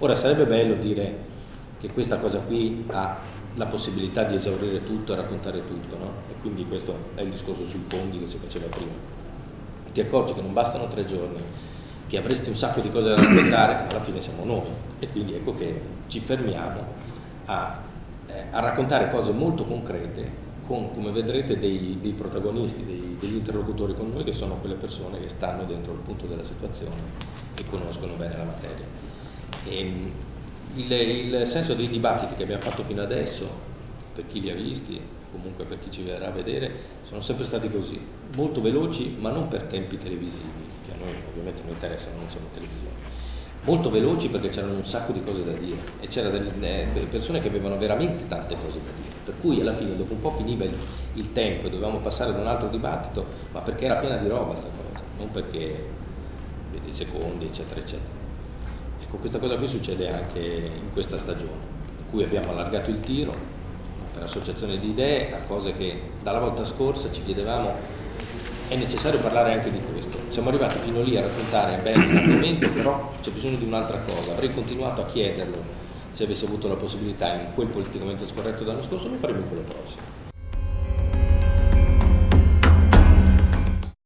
Ora sarebbe bello dire che questa cosa qui ha la possibilità di esaurire tutto e raccontare tutto, no? E quindi questo è il discorso sui fondi che si faceva prima. Ti accorgi che non bastano tre giorni, che avresti un sacco di cose da raccontare, ma alla fine siamo noi. E quindi ecco che ci fermiamo a, eh, a raccontare cose molto concrete con, come vedrete, dei, dei protagonisti, dei, degli interlocutori con noi che sono quelle persone che stanno dentro il punto della situazione e conoscono bene la materia. Ehm, il, il, senso dei dibattiti che abbiamo fatto fino adesso, per chi li ha visti, comunque per chi ci verrà a vedere, sono sempre stati così, molto veloci ma non per tempi televisivi, che a noi ovviamente non interessano, non siamo televisione, molto veloci perché c'erano un sacco di cose da dire e c'erano eh, persone che avevano veramente tante cose da dire, per cui alla fine dopo un po' finiva il, il tempo e dovevamo passare ad un altro dibattito, ma perché era piena di roba questa cosa, non perché vedi i secondi eccetera eccetera. Ecco, questa cosa qui succede anche in questa stagione, in cui abbiamo allargato il tiro per associazione di idee a cose che dalla volta scorsa ci chiedevamo è necessario parlare anche di questo. Siamo arrivati fino lì a raccontare bene l'argomento, però c'è bisogno di un'altra cosa. Avrei continuato a chiederlo se avessi avuto la possibilità in quel politicamente scorretto dell'anno scorso, lo faremo in quello prossimo.